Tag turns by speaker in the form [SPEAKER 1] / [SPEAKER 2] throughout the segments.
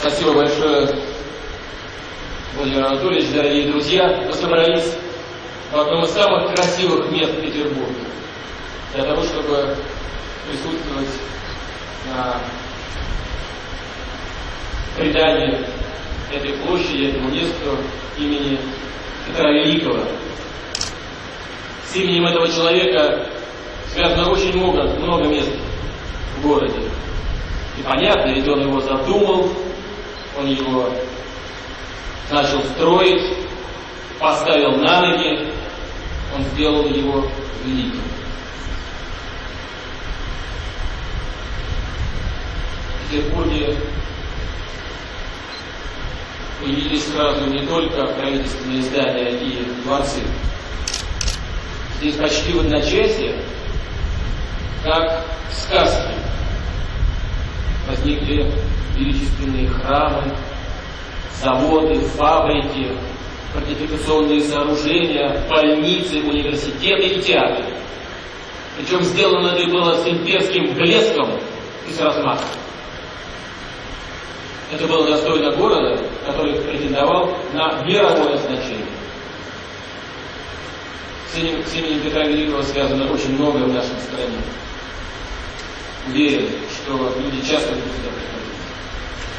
[SPEAKER 1] Спасибо большое, Владимир Анатольевич, дорогие друзья. Мы собрались в одном из самых красивых мест Петербурга для того, чтобы присутствовать на предании этой площади, этому месту имени Петра Великого. С именем этого человека связано очень много, много мест в городе. И понятно, ведь он его задумал, он его начал строить, поставил на ноги, он сделал его великим. В Петербурге появились сразу не только правительственные здания и дворцы. Здесь почти в одночасье, как сказки, возникли величественные храмы, заводы, фабрики, фортификационные сооружения, больницы, университеты и театры. Причем сделано это было с имперским блеском и с размахом. Это было достойно города, который претендовал на мировое значение. С именем, с именем Петра Великого связано очень многое в нашей стране. Уверен, что люди часто будут сюда приходить.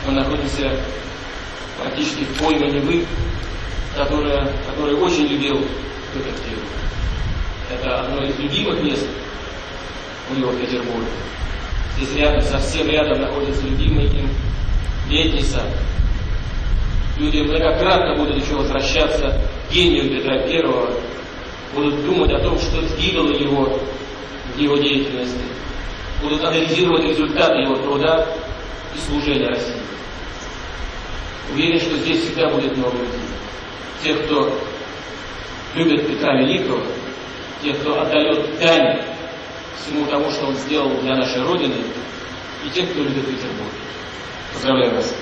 [SPEAKER 1] Мы находимся практически в пойме Невы, которая, который очень любил Петр Кирилл. Это одно из любимых мест у него в Петербурге. Здесь рядом, совсем рядом находится любимый им летний сад. Люди многократно будут еще возвращаться к гению Петра Первого, будут думать о том, что двигало его в его деятельности, будут анализировать результаты его труда и служения России. Уверен, что здесь всегда будет много людей. Тех, кто любит Петра Великого, тех, кто отдает дань всему тому, что он сделал для нашей Родины, и тех, кто любит Петербург. Поздравляю вас.